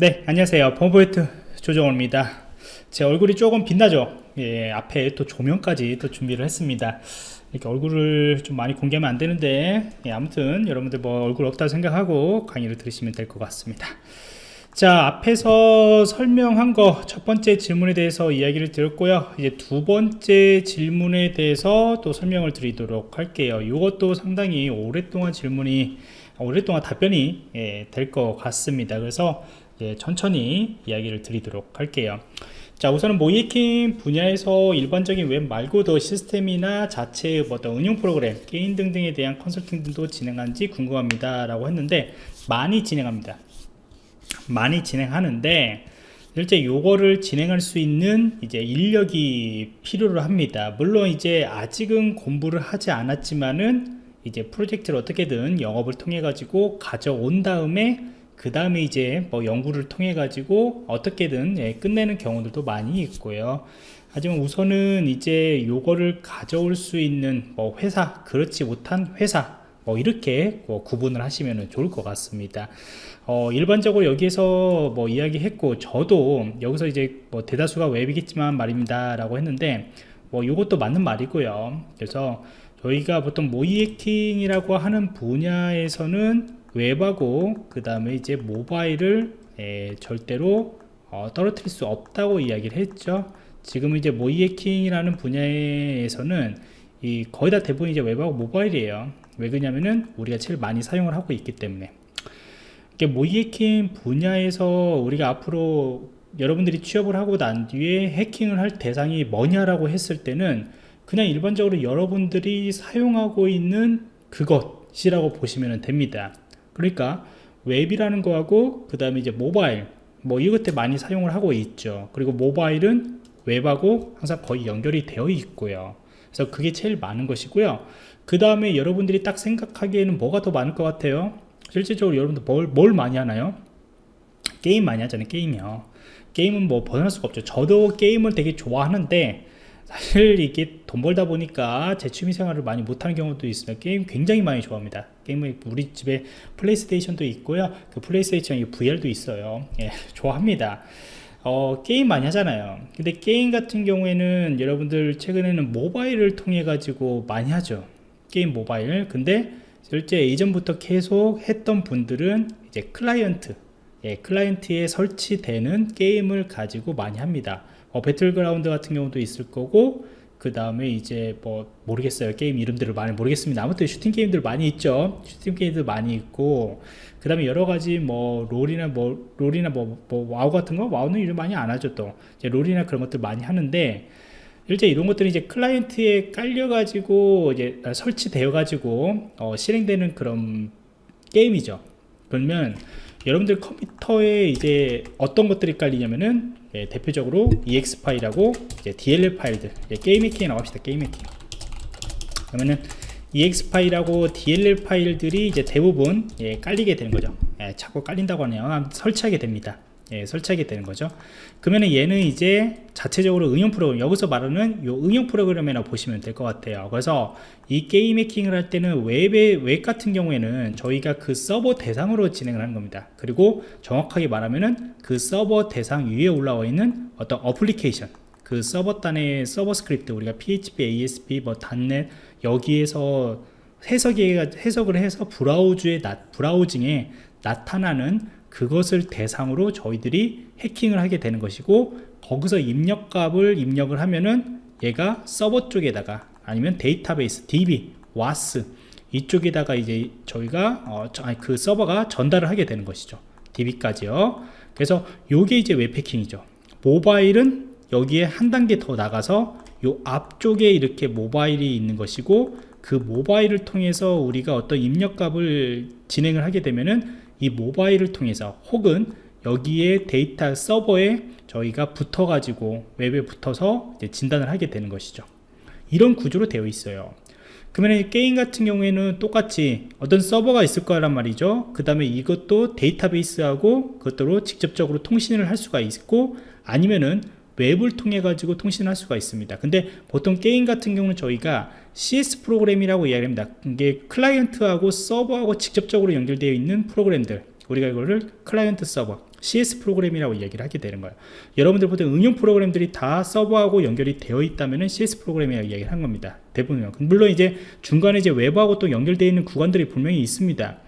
네 안녕하세요. 펌포인트 조정호입니다. 제 얼굴이 조금 빛나죠? 예, 앞에 또 조명까지 또 준비를 했습니다. 이렇게 얼굴을 좀 많이 공개하면 안 되는데 예, 아무튼 여러분들 뭐 얼굴 없다 생각하고 강의를 들으시면 될 것 같습니다. 자 앞에서 설명한 거 첫 번째 질문에 대해서 이야기를 드렸고요. 이제 두 번째 질문에 대해서 또 설명을 드리도록 할게요. 이것도 상당히 오랫동안 질문이 오랫동안 답변이 예, 될 것 같습니다. 그래서 예, 천천히 이야기를 드리도록 할게요. 자 우선은 모의해킹 분야에서 일반적인 웹 말고도 시스템이나 자체의 어떤 응용 프로그램 게임 등등에 대한 컨설팅 등도 진행한지 궁금합니다. 라고 했는데 많이 진행합니다. 많이 진행하는데 실제 요거를 진행할 수 있는 이제 인력이 필요로 합니다. 물론 이제 아직은 공부를 하지 않았지만은 이제 프로젝트를 어떻게든 영업을 통해 가지고 가져온 다음에 그 다음에 이제 뭐 연구를 통해 가지고 어떻게든 예, 끝내는 경우들도 많이 있고요. 하지만 우선은 이제 요거를 가져올 수 있는 뭐 회사 그렇지 못한 회사 뭐 이렇게 뭐 구분을 하시면 좋을 것 같습니다. 어, 일반적으로 여기에서 뭐 이야기했고 저도 여기서 이제 뭐 대다수가 웹이겠지만 말입니다 라고 했는데 뭐 이것도 맞는 말이고요. 그래서 저희가 보통 모이에킹이라고 하는 분야에서는 웹하고 그 다음에 이제 모바일을 에, 절대로 어, 떨어뜨릴 수 없다고 이야기를 했죠. 지금 이제 모이에킹이라는 분야에서는 이 거의 다 대부분 이제 웹하고 모바일이에요. 왜 그러냐면은 우리가 제일 많이 사용을 하고 있기 때문에. 모이해킹 분야에서 우리가 앞으로 여러분들이 취업을 하고 난 뒤에 해킹을 할 대상이 뭐냐라고 했을 때는 그냥 일반적으로 여러분들이 사용하고 있는 그것이라고 보시면 됩니다 그러니까 웹이라는 거하고 그 다음에 이제 모바일 뭐 이것들 많이 사용을 하고 있죠. 그리고 모바일은 웹하고 항상 거의 연결이 되어 있고요. 그래서 그게 제일 많은 것이고요. 그 다음에 여러분들이 딱 생각하기에는 뭐가 더 많을 것 같아요? 실질적으로 여러분들 뭘, 뭘 많이 하나요? 게임 많이 하잖아요 게임이요. 게임은 뭐 벗어날 수가 없죠. 저도 게임을 되게 좋아하는데 사실 이게 돈 벌다 보니까 제 취미 생활을 많이 못하는 경우도 있습니다 게임 굉장히 많이 좋아합니다. 게임을 우리 집에 플레이스테이션도 있고요. 그 플레이스테이션 VR도 있어요. 예, 좋아합니다. 어, 게임 많이 하잖아요. 근데 게임 같은 경우에는 여러분들 최근에는 모바일을 통해 가지고 많이 하죠. 게임 모바일. 근데 실제 이전부터 계속 했던 분들은 이제 클라이언트. 예, 클라이언트에 설치되는 게임을 가지고 많이 합니다 어, 배틀그라운드 같은 경우도 있을 거고 그 다음에 이제 뭐 모르겠어요. 게임 이름들을 많이 모르겠습니다. 아무튼 슈팅 게임들 많이 있죠. 슈팅 게임들 많이 있고 그 다음에 여러가지 뭐 롤이나 뭐 롤이나 뭐, 뭐 와우 같은 거? 와우는 이름 많이 안 하죠 또. 이제 롤이나 그런 것들 많이 하는데 실제 이런 것들이 이제 클라이언트에 깔려 가지고 이제 설치되어 가지고 어, 실행되는 그런 게임이죠. 그러면 여러분들 컴퓨터에 이제 어떤 것들이 깔리냐면은 예, 대표적으로 exe 파일하고 이제 dll 파일들. 예, 게임 해킹에 나갑시다 게임 해킹. 그러면은 exe 파일하고 dll 파일들이 이제 대부분 예, 깔리게 되는 거죠. 예, 자꾸 깔린다고 하네요. 설치하게 됩니다 예, 설치하게 되는 거죠. 그러면 얘는 이제 자체적으로 응용 프로그램 여기서 말하는 요 응용 프로그램이라고 보시면 될 것 같아요. 그래서 이 게임 해킹을 할 때는 웹의 웹 같은 경우에는 저희가 그 서버 대상으로 진행을 하는 겁니다. 그리고 정확하게 말하면은 그 서버 대상 위에 올라와 있는 어떤 어플리케이션 그 서버 단의 서버 스크립트 우리가 PHP, ASP, 뭐 .NET 여기에서 해석이, 해석을 해서 브라우저에 나, browsing에 나타나는 그것을 대상으로 저희들이 해킹을 하게 되는 것이고 거기서 입력값을 입력을 하면은 얘가 서버 쪽에다가 아니면 데이터베이스 DB, WAS 이쪽에다가 이제 저희가 어, 아니, 그 서버가 전달을 하게 되는 것이죠. DB까지요. 그래서 요게 이제 웹해킹이죠. 모바일은 여기에 한 단계 더 나가서 요 앞쪽에 이렇게 모바일이 있는 것이고 그 모바일을 통해서 우리가 어떤 입력값을 진행을 하게 되면은 이 모바일을 통해서 혹은 여기에 데이터 서버에 저희가 붙어 가지고 웹에 붙어서 진단을 하게 되는 것이죠. 이런 구조로 되어 있어요. 그러면 게임 같은 경우에는 똑같이 어떤 서버가 있을 거란 말이죠. 그 다음에 이것도 데이터베이스하고 그것으로 직접적으로 통신을 할 수가 있고 아니면은 웹을 통해 가지고 통신할 수가 있습니다 근데 보통 게임 같은 경우는 저희가 CS 프로그램이라고 이야기합니다 이게 클라이언트하고 서버하고 직접적으로 연결되어 있는 프로그램들 우리가 이거를 클라이언트 서버 CS 프로그램이라고 이야기를 하게 되는 거예요. 여러분들 보통 응용 프로그램들이 다 서버하고 연결이 되어 있다면 CS 프로그램이라고 이야기를 한 겁니다. 대부분 물론 이제 중간에 이제 외부하고 또 연결되어 있는 구간들이 분명히 있습니다.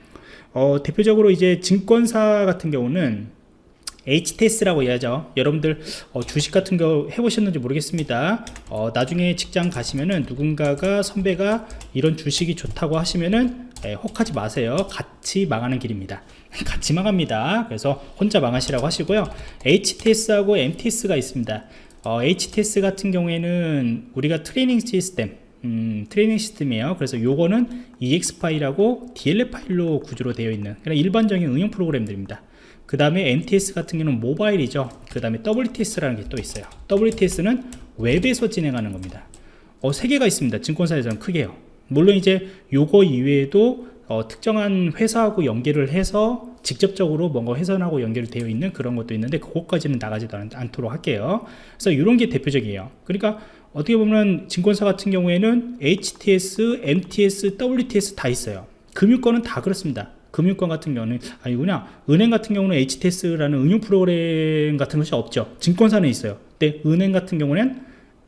어, 대표적으로 이제 증권사 같은 경우는 HTS라고 해야죠. 여러분들 어, 주식 같은 거 해보셨는지 모르겠습니다. 어, 나중에 직장 가시면은 누군가가 선배가 이런 주식이 좋다고 하시면은 에, 혹하지 마세요. 같이 망하는 길입니다. 같이 망합니다. 그래서 혼자 망하시라고 하시고요. HTS하고 MTS가 있습니다. 어, HTS 같은 경우에는 우리가 트레이닝 시스템 음, 트레이닝 시스템이에요. 그래서 요거는 EX 파일하고 DLL 파일로 구조로 되어 있는 그냥 일반적인 응용 프로그램들입니다 그 다음에 MTS 같은 경우는 모바일이죠. 그 다음에 WTS라는 게 또 있어요. WTS는 웹에서 진행하는 겁니다. 어, 세 개가 있습니다. 증권사에서는 크게요. 물론 이제 요거 이외에도 어, 특정한 회사하고 연결을 해서 직접적으로 뭔가 회선하고 연결되어 있는 그런 것도 있는데 그것까지는 나가지도 않, 도록 할게요. 그래서 이런 게 대표적이에요. 그러니까 어떻게 보면 증권사 같은 경우에는 HTS, MTS, WTS 다 있어요. 금융권은 다 그렇습니다 금융권 같은 경우는 아니구나. 은행 같은 경우는 HTS라는 응용 프로그램 같은 것이 없죠. 증권사는 있어요. 근데 은행 같은 경우는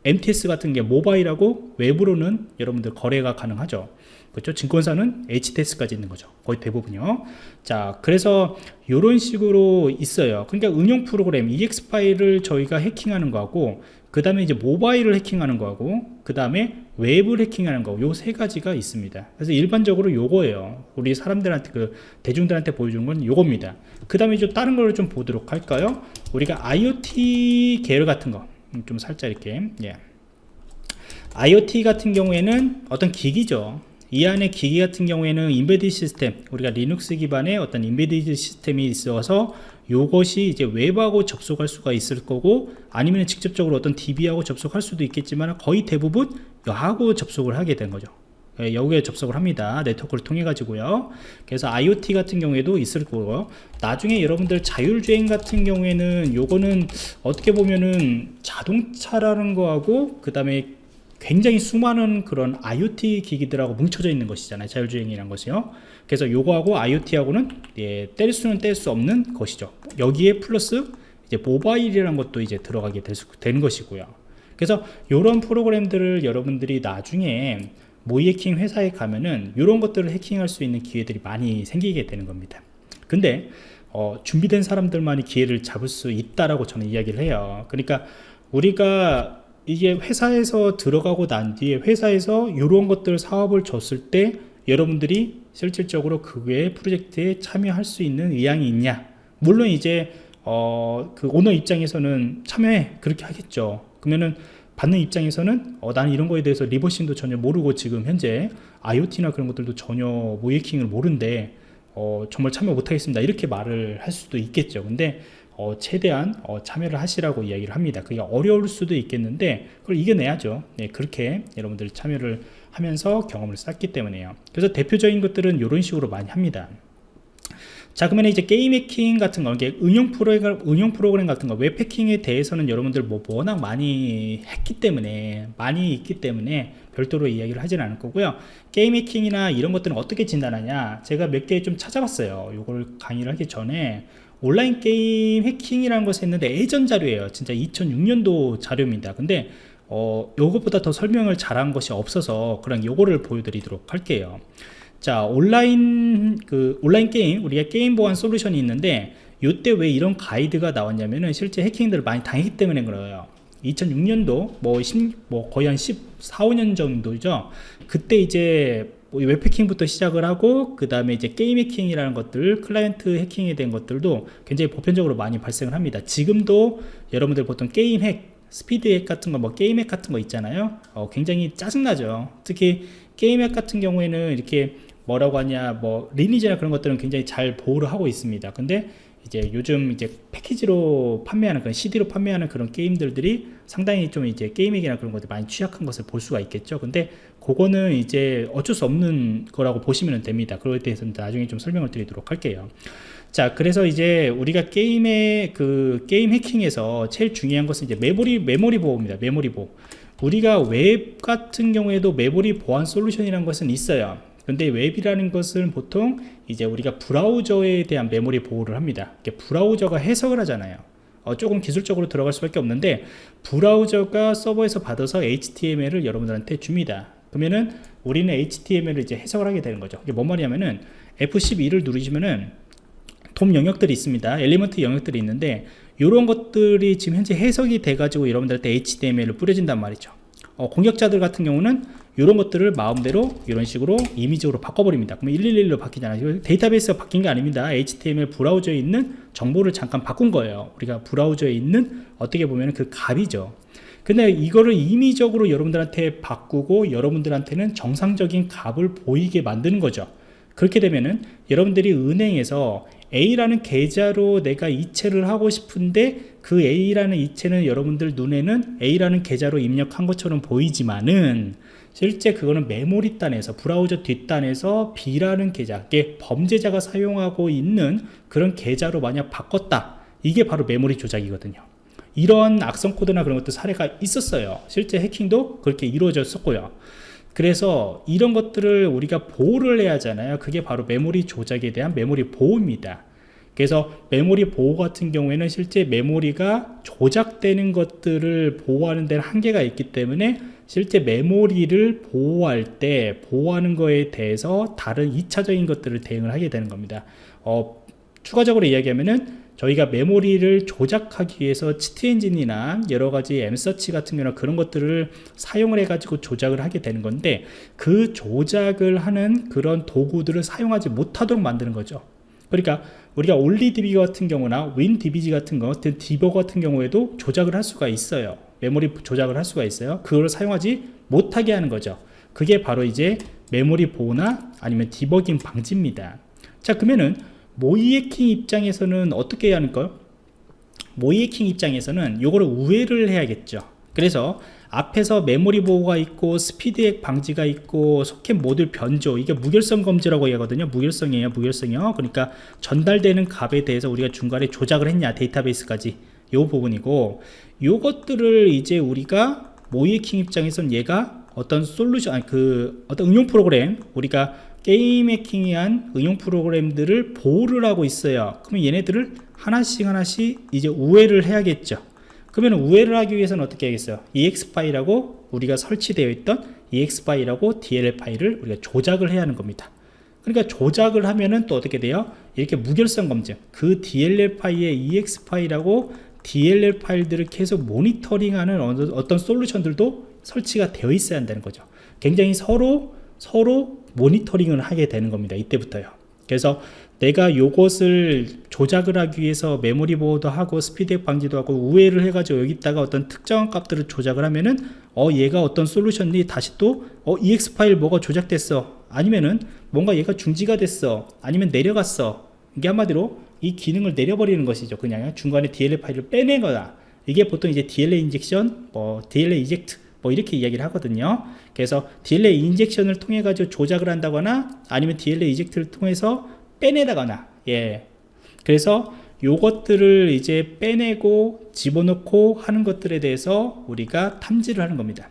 MTS 같은 게 모바일하고 외부로는 여러분들 거래가 가능하죠. 그렇죠? 증권사는 HTS까지 있는 거죠. 거의 대부분요. 자 그래서 이런 식으로 있어요. 그러니까 응용 프로그램 EX 파일을 저희가 해킹하는 거하고 그 다음에 이제 모바일을 해킹하는 거하고 그 다음에 웹을 해킹하는 거요세 가지가 있습니다. 그래서 일반적으로 요거예요. 우리 사람들한테 그 대중들한테 보여주는 건 요겁니다. 그 다음에 좀 다른 걸 좀 보도록 할까요? 우리가 IoT 계열 같은 거. 좀 살짝 이렇게 예. IoT 같은 경우에는 어떤 기기죠. 이 안에 기기 같은 경우에는 embedded 시스템 우리가 리눅스 기반의 어떤 인베디드 시스템이 있어서 요것이 이제 웹하고 접속할 수가 있을 거고 아니면 직접적으로 어떤 DB하고 접속할 수도 있겠지만 거의 대부분 웹하고 접속을 하게 된 거죠. 예, 여기에 접속을 합니다. 네트워크를 통해 가지고요. 그래서 IoT 같은 경우에도 있을 거고 나중에 여러분들 자율주행 같은 경우에는 요거는 어떻게 보면은 자동차라는 거하고 그 다음에 굉장히 수많은 그런 IoT 기기들하고 뭉쳐져 있는 것이잖아요. 자율주행이라는 것이요. 그래서 요거하고 IoT하고는 예, 뗄 수는 뗄 수 없는 것이죠. 여기에 플러스 이제 모바일이라는 것도 이제 들어가게 될 수, 되는 것이고요. 그래서 이런 프로그램들을 여러분들이 나중에 모의 해킹 회사에 가면은 이런 것들을 해킹할 수 있는 기회들이 많이 생기게 되는 겁니다. 근데 어, 준비된 사람들만이 기회를 잡을 수 있다라고 저는 이야기를 해요. 그러니까 우리가 이게 회사에서 들어가고 난 뒤에 회사에서 이런 것들 사업을 줬을 때 여러분들이 실질적으로 그외 프로젝트에 참여할 수 있는 의향이 있냐? 물론 이제 어, 그 오너 입장에서는 참여해 그렇게 하겠죠. 그러면은 받는 입장에서는 어, 나는 이런 거에 대해서 리버싱도 전혀 모르고 지금 현재 IoT나 그런 것들도 전혀 모이킹을 모른데 어, 정말 참여 못하겠습니다. 이렇게 말을 할 수도 있겠죠. 근데 어, 최대한 어, 참여를 하시라고 이야기를 합니다. 그게 어려울 수도 있겠는데 그걸 이겨내야죠. 네, 그렇게 여러분들 참여를 하면서 경험을 쌓기 때문에요. 그래서 대표적인 것들은 이런 식으로 많이 합니다. 자 그러면 이제 게임 해킹 같은 거 응용 프로그램 응용 프로그램 같은 거 웹 해킹에 대해서는 여러분들 뭐 워낙 많이 했기 때문에 많이 있기 때문에 별도로 이야기를 하지는 않을 거고요. 게임 해킹이나 이런 것들은 어떻게 진단하냐? 제가 몇 개 좀 찾아봤어요. 이걸 강의를 하기 전에 온라인 게임 해킹이라는 것을 했는데 예전 자료예요. 진짜 2006년도 자료입니다. 근데 어, 요것보다 더 설명을 잘한 것이 없어서 그런 요거를 보여드리도록 할게요. 자 온라인 그 온라인 게임 우리가 게임 보안 솔루션이 있는데 요때 왜 이런 가이드가 나왔냐면은 실제 해킹들을 많이 당했기 때문에 그래요. 2006년도 뭐, 10, 뭐 거의 한 14, 5년 정도죠. 그때 이제 뭐 웹해킹부터 시작을 하고 그 다음에 이제 게임 해킹이라는 것들 클라이언트 해킹에 대한 것들도 굉장히 보편적으로 많이 발생을 합니다. 지금도 여러분들 보통 게임 핵 스피드 핵 같은 거 뭐 게임 핵 같은 거 있잖아요. 어, 굉장히 짜증나죠. 특히 게임 핵 같은 경우에는 이렇게 뭐라고 하냐 뭐 리니지나 그런 것들은 굉장히 잘 보호를 하고 있습니다. 근데 이제 요즘 이제 패키지로 판매하는 그런 CD로 판매하는 그런 게임들이 상당히 좀 이제 게임 핵이나 그런 것들 많이 취약한 것을 볼 수가 있겠죠. 근데 그거는 이제 어쩔 수 없는 거라고 보시면 됩니다. 그거에 대해서는 나중에 좀 설명을 드리도록 할게요. 자 그래서 이제 우리가 게임의 그 게임 해킹에서 제일 중요한 것은 이제 메모리 메모리 보호입니다. 메모리 보호. 우리가 웹 같은 경우에도 메모리 보안 솔루션이라는 것은 있어요 근데 웹이라는 것은 보통 이제 우리가 브라우저에 대한 메모리 보호를 합니다. 브라우저가 해석을 하잖아요. 어, 조금 기술적으로 들어갈 수밖에 없는데 브라우저가 서버에서 받아서 HTML을 여러분들한테 줍니다. 그러면은 우리는 HTML을 이제 해석을 하게 되는 거죠. 이게 뭔 말이냐면은 F12를 누르시면은 DOM 영역들이 있습니다. element 영역들이 있는데 이런 것들이 지금 현재 해석이 돼가지고 여러분들한테 HTML을 뿌려진단 말이죠. 어, 공격자들 같은 경우는 이런 것들을 마음대로 이런 식으로 이미지로 바꿔버립니다. 그러면 111로 바뀌잖아요. 데이터베이스가 바뀐 게 아닙니다. HTML 브라우저에 있는 정보를 잠깐 바꾼 거예요. 우리가 브라우저에 있는 어떻게 보면 그 값이죠. 근데 이거를 임의적으로 여러분들한테 바꾸고 여러분들한테는 정상적인 값을 보이게 만드는 거죠. 그렇게 되면은 여러분들이 은행에서 A라는 계좌로 내가 이체를 하고 싶은데 그 A라는 이체는 여러분들 눈에는 A라는 계좌로 입력한 것처럼 보이지만은 실제 그거는 메모리 단에서 브라우저 뒷단에서 B라는 계좌, 게 범죄자가 사용하고 있는 그런 계좌로 만약 바꿨다. 이게 바로 메모리 조작이거든요. 이런 악성 코드나 그런 것도 사례가 있었어요. 실제 해킹도 그렇게 이루어졌었고요. 그래서 이런 것들을 우리가 보호를 해야 하잖아요. 그게 바로 메모리 조작에 대한 메모리 보호입니다. 그래서 메모리 보호 같은 경우에는 실제 메모리가 조작되는 것들을 보호하는 데는 한계가 있기 때문에 실제 메모리를 보호할 때 보호하는 거에 대해서 다른 2차적인 것들을 대응을 하게 되는 겁니다. 어, 추가적으로 이야기하면은 저희가 메모리를 조작하기 위해서 Cheat Engine이나 여러 가지 MSearch 같은 경우나 그런 것들을 사용을 해 가지고 조작을 하게 되는 건데 그 조작을 하는 그런 도구들을 사용하지 못하도록 만드는 거죠. 그러니까 우리가 올리DB 같은 경우나 윈DBG 같은 거 디버 같은 경우에도 조작을 할 수가 있어요. 메모리 조작을 할 수가 있어요. 그걸 사용하지 못하게 하는 거죠. 그게 바로 이제 메모리 보호나 아니면 디버깅 방지입니다. 자 그러면은 모이해킹 입장에서는 어떻게 해야 하는까요? 모이해킹 입장에서는 이거를 우회를 해야겠죠. 그래서 앞에서 메모리 보호가 있고 스피드액 방지가 있고 소켓 모듈 변조 이게 무결성 검지라고 하거든요 무결성이에요 무결성이요 그러니까 전달되는 값에 대해서 우리가 중간에 조작을 했냐 데이터베이스까지 요 부분이고 요것들을 이제 우리가 모이해킹 입장에서는 얘가 어떤 솔루션 아니 그 어떤 응용 프로그램 우리가 게임 해킹이한 응용 프로그램들을 보호를 하고 있어요. 그러면 얘네들을 하나씩 하나씩 이제 우회를 해야겠죠. 그러면 우회를 하기 위해서는 어떻게 하겠어요? exe 파일하고 우리가 설치되어 있던 exe 파일하고 dll 파일을 우리가 조작을 해야 하는 겁니다. 그러니까 조작을 하면은 또 어떻게 돼요? 이렇게 무결성 검증. 그 dll 파일의 exe 파일하고 dll 파일들을 계속 모니터링하는 어떤 솔루션들도 설치가 되어 있어야 한다는 거죠. 굉장히 서로 서로 모니터링을 하게 되는 겁니다 이때부터요. 그래서 내가 요것을 조작을 하기 위해서 메모리 보호도 하고 스피드 방지도 하고 우회를 해가지고 여기다가 어떤 특정한 값들을 조작을 하면은 어 얘가 어떤 솔루션이 다시 또 어 exe 파일 뭐가 조작됐어? 아니면은 뭔가 얘가 중지가 됐어? 아니면 내려갔어? 이게 한마디로 이 기능을 내려버리는 것이죠 그냥. 중간에 DLL 파일을 빼내거나 이게 보통 이제 DLL injection 뭐 DLL eject 뭐 이렇게 이야기를 하거든요. 그래서 DLL injection을 통해 가지고 조작을 한다거나 아니면 DLL eject를 통해서 빼낸다거나 예. 그래서 요것들을 이제 빼내고 집어넣고 하는 것들에 대해서 우리가 탐지를 하는 겁니다.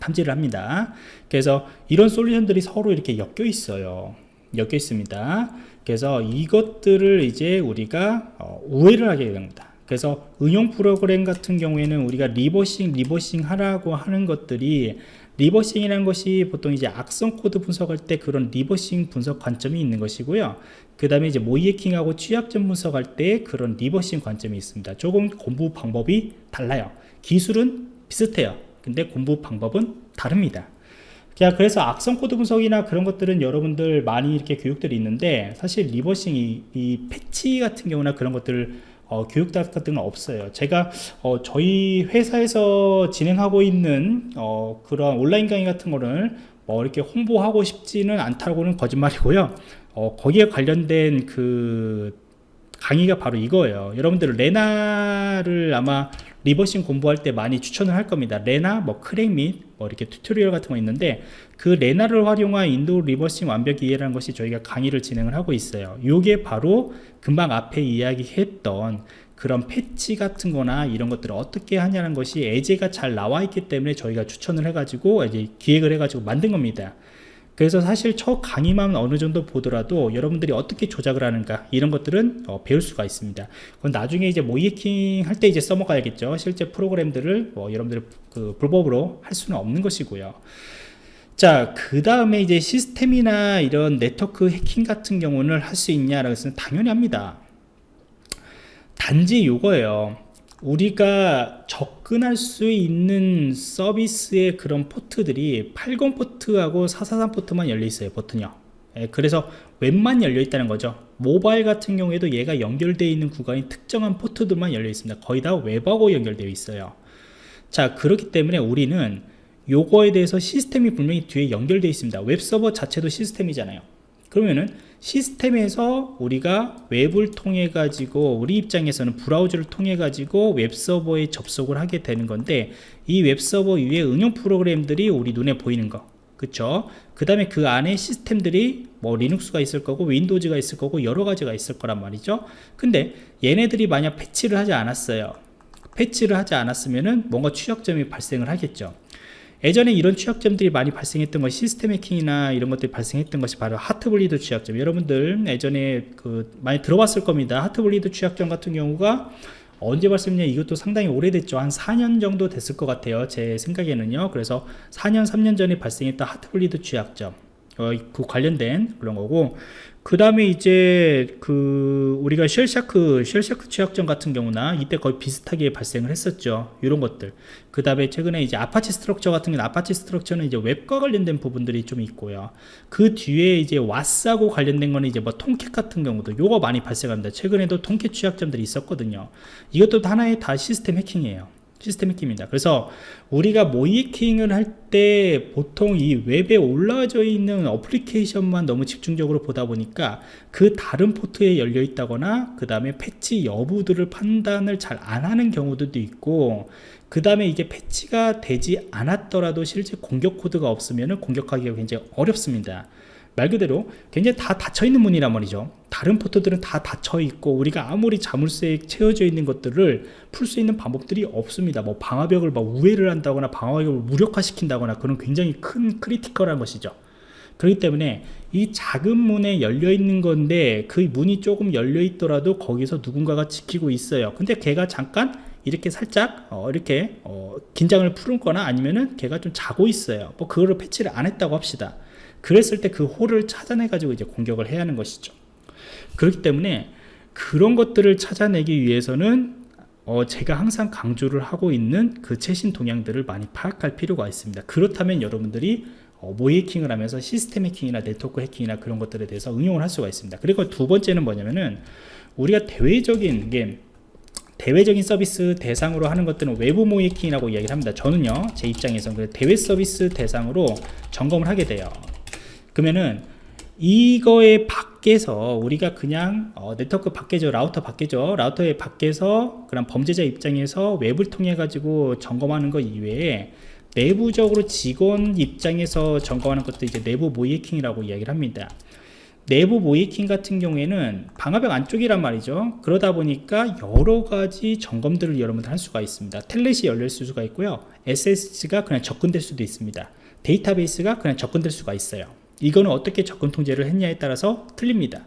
탐지를 합니다. 그래서 이런 솔루션들이 서로 이렇게 엮여 있어요. 엮여 있습니다. 그래서 이것들을 이제 우리가 어, 우회를 하게 됩니다 그래서 응용 프로그램 같은 경우에는 우리가 reversing reversing 하라고 하는 것들이 reversing이라는 것이 보통 이제 악성 코드 분석할 때 그런 reversing 분석 관점이 있는 것이고요. 그 다음에 이제 모의해킹하고 취약점 분석할 때 그런 reversing 관점이 있습니다. 조금 공부 방법이 달라요. 기술은 비슷해요. 근데 공부 방법은 다릅니다. 자 그래서 악성 코드 분석이나 그런 것들은 여러분들 많이 이렇게 교육들이 있는데 사실 reversing 이, 이 패치 같은 경우나 그런 것들을 어, 교육답 같은 건 없어요. 제가 어, 저희 회사에서 진행하고 있는 어, 그런 온라인 강의 같은 거를 뭐 이렇게 홍보하고 싶지는 않다고는 거짓말이고요. 어, 거기에 관련된 그 강의가 바로 이거예요. 여러분들 Lena를 아마 reversing 공부할 때 많이 추천을 할 겁니다. Lena, 뭐 crackme 뭐 이렇게 tutorial 같은 거 있는데 그 Lena를 활용한 윈도우 reversing 완벽 이해라는 것이 저희가 강의를 진행을 하고 있어요. 이게 바로 금방 앞에 이야기했던 그런 패치 같은 거나 이런 것들을 어떻게 하냐는 것이 예제가 잘 나와 있기 때문에 저희가 추천을 해 가지고 이제 기획을 해 가지고 만든 겁니다 그래서 사실 첫 강의만 어느 정도 보더라도 여러분들이 어떻게 조작을 하는가 이런 것들은 어, 배울 수가 있습니다. 그건 나중에 이제 모이킹 할 때 이제 써먹어야겠죠. 실제 프로그램들을 뭐 여러분들이 그 불법으로 할 수는 없는 것이고요. 자, 그 다음에 이제 시스템이나 이런 네트워크 해킹 같은 경우는 할 수 있냐라고 해서 당연히 합니다. 단지 요거예요. 우리가 접근할 수 있는 서비스의 그런 포트들이 80 포트하고 443 포트만 열려 있어요 버튼이요. 예, 그래서 웹만 열려 있다는 거죠. 모바일 같은 경우에도 얘가 연결되어 있는 구간이 특정한 포트들만 열려 있습니다. 거의 다 웹하고 연결되어 있어요. 자 그렇기 때문에 우리는 요거에 대해서 시스템이 분명히 뒤에 연결되어 있습니다. 웹 서버 자체도 시스템이잖아요 그러면은 시스템에서 우리가 웹을 통해 가지고 우리 입장에서는 브라우저를 통해 가지고 웹서버에 접속을 하게 되는 건데 이 웹서버 위에 응용 프로그램들이 우리 눈에 보이는 거. 그쵸? 그 다음에 그 안에 시스템들이 뭐 Linux가 있을 거고 Windows가 있을 거고 여러 가지가 있을 거란 말이죠. 근데 얘네들이 만약 패치를 하지 않았어요. 패치를 하지 않았으면은 뭔가 취약점이 발생을 하겠죠 예전에 이런 취약점들이 많이 발생했던 것이 시스템 해킹이나 이런 것들이 발생했던 것이 바로 Heartbleed 취약점. 여러분들 예전에 그 많이 들어봤을 겁니다. Heartbleed 취약점 같은 경우가 언제 발생했냐 이것도 상당히 오래됐죠. 한 4년 정도 됐을 것 같아요 제 생각에는요. 그래서 4년 3년 전에 발생했던 Heartbleed 취약점 어, 그 관련된 그런 거고. 그 다음에 이제 그 우리가 Shellshock Shellshock 취약점 같은 경우나 이때 거의 비슷하게 발생을 했었죠. 이런 것들. 그 다음에 최근에 이제 Apache Struts 같은 경우는 Apache Struts는 이제 웹과 관련된 부분들이 좀 있고요. 그 뒤에 이제 WAS하고 관련된 거는 이제 뭐 Tomcat 같은 경우도 요거 많이 발생합니다. 최근에도 Tomcat 취약점들이 있었거든요. 이것도 하나의 다 시스템 해킹이에요 시스템 해킹입니다. 그래서 우리가 모의해킹을 할 때 보통 이 웹에 올라져 있는 어플리케이션만 너무 집중적으로 보다 보니까 그 다른 포트에 열려 있다거나 그 다음에 패치 여부들을 판단을 잘 안 하는 경우들도 있고 그 다음에 이게 패치가 되지 않았더라도 실제 공격 코드가 없으면 공격하기가 굉장히 어렵습니다. 말 그대로 굉장히 다 닫혀있는 문이란 말이죠. 다른 포트들은 다 닫혀있고 우리가 아무리 자물쇠에 채워져 있는 것들을 풀 수 있는 방법들이 없습니다. 뭐 방화벽을 막 우회를 한다거나 방화벽을 무력화시킨다거나 그런 굉장히 큰 critical한 것이죠. 그렇기 때문에 이 작은 문에 열려 있는 건데 그 문이 조금 열려 있더라도 거기서 누군가가 지키고 있어요. 근데 걔가 잠깐 이렇게 살짝 어, 이렇게 어, 긴장을 푸는 거나 아니면은 걔가 좀 자고 있어요. 뭐 그거를 패치를 안 했다고 합시다 그랬을 때 그 홀을 찾아내 가지고 이제 공격을 해야 하는 것이죠. 그렇기 때문에 그런 것들을 찾아내기 위해서는 어 제가 항상 강조를 하고 있는 그 최신 동향들을 많이 파악할 필요가 있습니다. 그렇다면 여러분들이 어, 모의 해킹을 하면서 시스템 해킹이나 네트워크 해킹이나 그런 것들에 대해서 응용을 할 수가 있습니다. 그리고 두 번째는 뭐냐면은 우리가 대외적인 게 대외적인 서비스 대상으로 하는 것들은 외부 모의 해킹이라고 이야기를 합니다. 저는요 제 입장에서 그 대외 서비스 대상으로 점검을 하게 돼요 그러면은 이거의 밖에서 우리가 그냥 어, 네트워크 밖에죠 라우터 밖에죠. 라우터의 밖에서 그런 범죄자 입장에서 웹을 통해 가지고 점검하는 것 이외에 내부적으로 직원 입장에서 점검하는 것도 이제 내부 모이킹이라고 이야기를 합니다. 내부 모이킹 같은 경우에는 방화벽 안쪽이란 말이죠. 그러다 보니까 여러 가지 점검들을 여러분들 할 수가 있습니다. 텔넷이 열릴 수가 있고요. SS가 그냥 접근될 수도 있습니다. 데이터베이스가 그냥 접근될 수가 있어요 이거는 어떻게 접근 통제를 했냐에 따라서 틀립니다.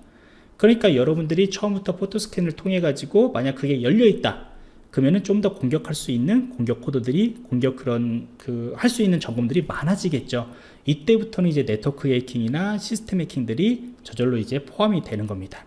그러니까 여러분들이 처음부터 포토 스캔을 통해 가지고 만약 그게 열려 있다 그러면은 좀 더 공격할 수 있는 공격 코드들이 공격 그런 그 할 수 있는 점검들이 많아지겠죠. 이때부터는 이제 네트워크 해킹이나 시스템 해킹들이 저절로 이제 포함이 되는 겁니다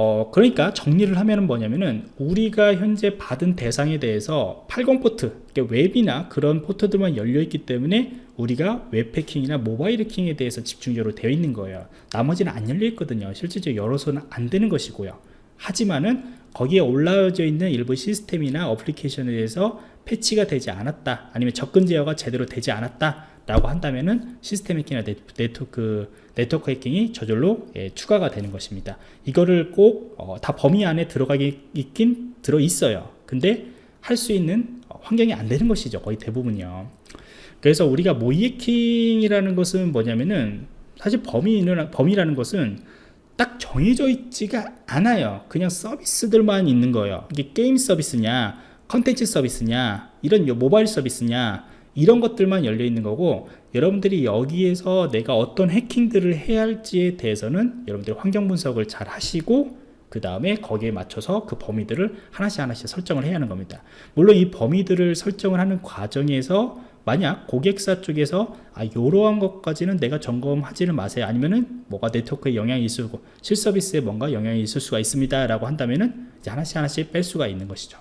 어, 그러니까 정리를 하면은 뭐냐면은 우리가 현재 받은 대상에 대해서 80 포트, 그러니까 웹이나 그런 포트들만 열려 있기 때문에 우리가 웹 해킹이나 모바일 해킹에 대해서 집중적으로 되어 있는 거예요. 나머지는 안 열려 있거든요. 실질적으로 열어서는 안 되는 것이고요. 하지만은 거기에 올라져 있는 일부 시스템이나 어플리케이션에 대해서 패치가 되지 않았다 아니면 접근 제어가 제대로 되지 않았다 라고 한다면은 시스템 해킹이나 네트워크, 네트워크 해킹이 저절로 예, 추가가 되는 것입니다. 이거를 꼭다 어, 범위 안에 들어가기 있긴 들어 있어요. 근데 할 수 있는 환경이 안 되는 것이죠 거의 대부분이요. 그래서 우리가 모의 해킹이라는 것은 뭐냐면은 사실 범위는 범위라는 것은 딱 정해져 있지가 않아요. 그냥 서비스들만 있는 거예요. 이게 게임 서비스냐 컨텐츠 서비스냐 이런 모바일 서비스냐 이런 것들만 열려 있는 거고 여러분들이 여기에서 내가 어떤 해킹들을 해야 할지에 대해서는 여러분들이 환경 분석을 잘 하시고 그 다음에 거기에 맞춰서 그 범위들을 하나씩 하나씩 설정을 해야 하는 겁니다. 물론 이 범위들을 설정을 하는 과정에서 만약 고객사 쪽에서 아 이러한 것까지는 내가 점검하지는 마세요. 아니면은 뭐가 네트워크에 영향이 있을 고 실서비스에 뭔가 영향이 있을 수가 있습니다 라고 한다면은 이제 하나씩 하나씩 뺄 수가 있는 것이죠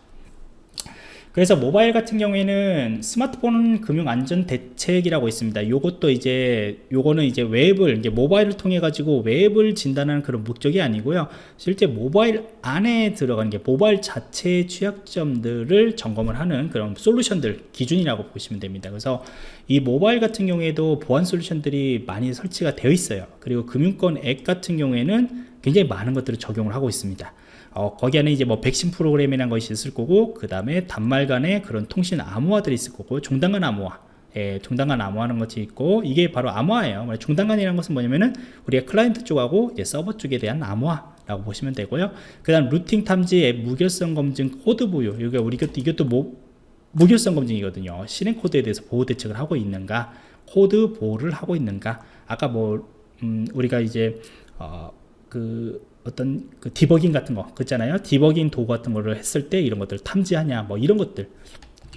그래서 모바일 같은 경우에는 스마트폰 금융 안전 대책이라고 있습니다. 요것도 이제 요거는 이제 웹을 이제 모바일을 통해 가지고 웹을 진단하는 그런 목적이 아니고요. 실제 모바일 안에 들어가는 게 모바일 자체의 취약점들을 점검을 하는 그런 솔루션들 기준이라고 보시면 됩니다. 그래서 이 모바일 같은 경우에도 보안 솔루션들이 많이 설치가 되어 있어요. 그리고 금융권 앱 같은 경우에는 굉장히 많은 것들을 적용을 하고 있습니다. 어, 거기 안에 이제 뭐 백신 프로그램이라는 것이 있을 거고 그 다음에 단말 간의 그런 통신 암호화들이 있을 거고 종단간 암호화. 예, 종단간 암호화하는 것이 있고 이게 바로 암호화예요. 종단간이라는 것은 뭐냐면은 우리가 클라이언트 쪽하고 서버 쪽에 대한 암호화라고 보시면 되고요. 그 다음 rooting 탐지 앱 무결성 검증 코드 보호. 이게 우리 이것도, 이것도 뭐, 무결성 검증이거든요. 실행 코드에 대해서 보호 대책을 하고 있는가? 코드 보호를 하고 있는가? 아까 뭐 음, 우리가 이제 어, 그 어떤 그 디버깅 같은 거 그잖아요. 디버깅 도구 같은 거를 했을 때 이런 것들 탐지하냐 뭐 이런 것들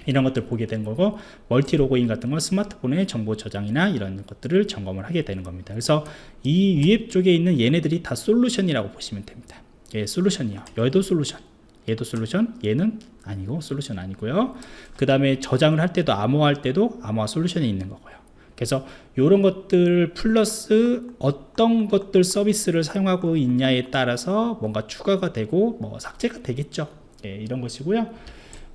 이런 것들 보게 된 거고 멀티 로그인 같은 건 스마트폰의 정보 저장이나 이런 것들을 점검을 하게 되는 겁니다. 그래서 이 위에 쪽에 있는 얘네들이 다 솔루션이라고 보시면 됩니다. 예, 솔루션이요. 얘도 솔루션. 얘도 솔루션. 얘는 아니고 솔루션 아니고요. 그 다음에 저장을 할 때도 암호화할 때도 암호화 솔루션이 있는 거고요 그래서 이런 것들 플러스 어떤 것들 서비스를 사용하고 있냐에 따라서 뭔가 추가가 되고 뭐 삭제가 되겠죠 예, 이런 것이고요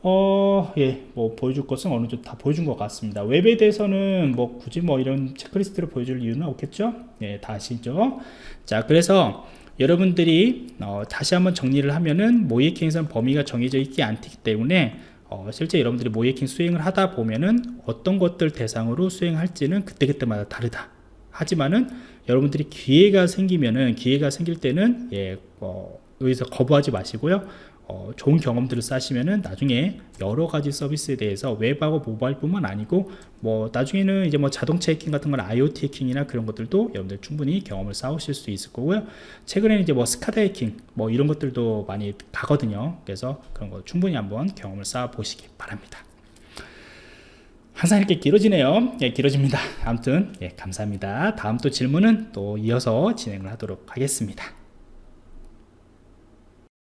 어, 예, 뭐 보여줄 것은 어느 정도 다 보여준 것 같습니다. 웹에 대해서는 뭐 굳이 뭐 이런 체크리스트를 보여줄 이유는 없겠죠? 예, 다 아시죠? 자, 그래서 여러분들이 어, 다시 한번 정리를 하면은 모의킹에서는 범위가 정해져 있지 않기 때문에 어, 실제 여러분들이 모이킹 수행을 하다 보면은 어떤 것들 대상으로 수행할지는 그때그때마다 다르다. 하지만은 여러분들이 기회가 생기면은 기회가 생길 때는 예, 어, 여기서 거부하지 마시고요 어, 좋은 경험들을 쌓으시면은 나중에 여러 가지 서비스에 대해서 웹하고 모바일뿐만 아니고 뭐 나중에는 이제 뭐 자동차 해킹 같은 건 IoT 해킹이나 그런 것들도 여러분들 충분히 경험을 쌓으실 수 있을 거고요. 최근에는 이제 뭐 스카다 해킹 뭐 이런 것들도 많이 가거든요. 그래서 그런 거 충분히 한번 경험을 쌓아 보시기 바랍니다. 항상 이렇게 길어지네요. 예, 길어집니다. 아무튼 예, 감사합니다. 다음 또 질문은 또 이어서 진행을 하도록 하겠습니다.